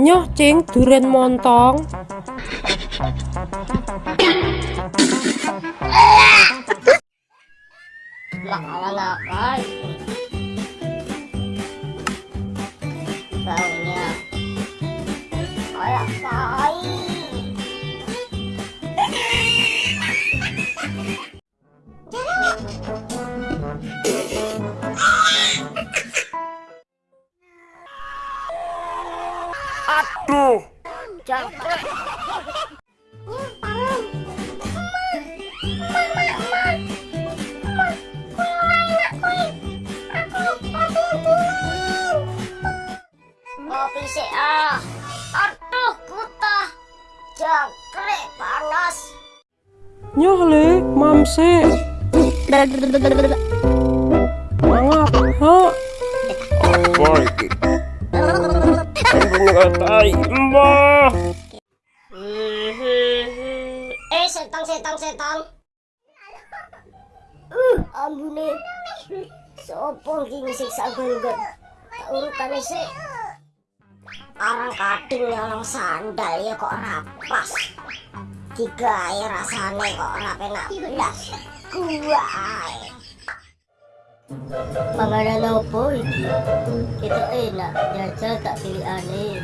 Nyoh cing duren montong. Lah ala ala. Aduh, Jangkrik. Kopi sih ah. Aduh, kutah. Jangkrik panas. Nyoh le, mamse. Mangap, ha? apa iki? Ngatai, mbah. Eh, setan, setan, setan. Uh, ambune. Sopo iki ngisiksa? Tak urutane sik. Arang kading nyolong sandal ya kok rapas. Digawe rasane kok ora penak blas. Gua ae. Panganan opo iki? Kita enak, jajal tak pilih aneh.